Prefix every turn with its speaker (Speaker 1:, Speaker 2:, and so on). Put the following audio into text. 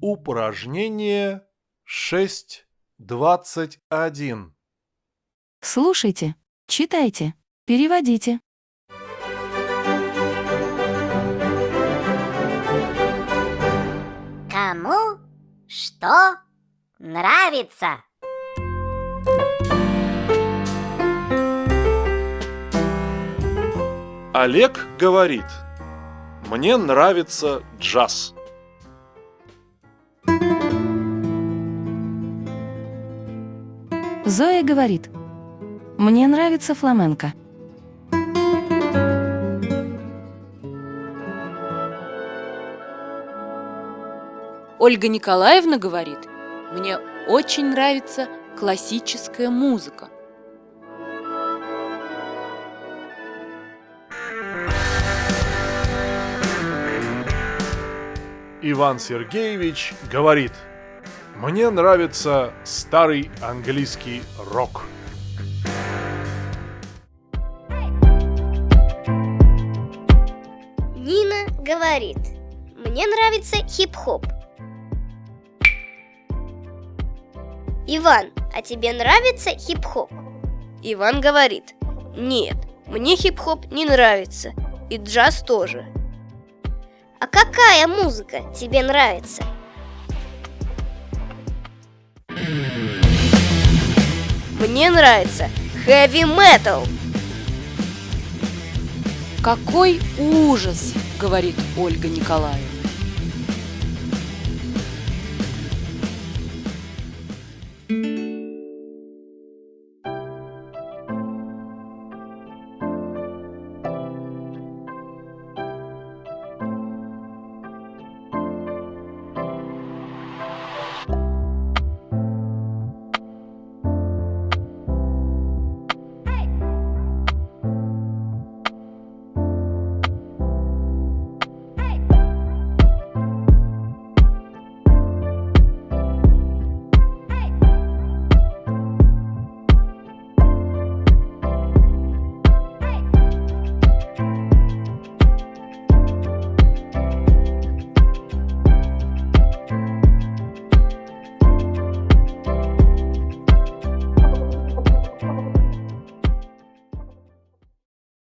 Speaker 1: Упражнение 6.21.
Speaker 2: Слушайте, читайте, переводите.
Speaker 3: Кому что нравится?
Speaker 1: Олег говорит, мне нравится джаз.
Speaker 2: Зоя говорит, мне нравится фламенко.
Speaker 4: Ольга Николаевна говорит, мне очень нравится классическая музыка.
Speaker 1: Иван Сергеевич говорит, мне нравится старый английский рок.
Speaker 5: Нина говорит, мне нравится хип-хоп. Иван, а тебе нравится хип-хоп? Иван говорит, нет, мне хип-хоп не нравится, и джаз тоже. А какая музыка тебе нравится? Мне нравится heavy metal.
Speaker 4: Какой ужас, говорит Ольга Николаевна.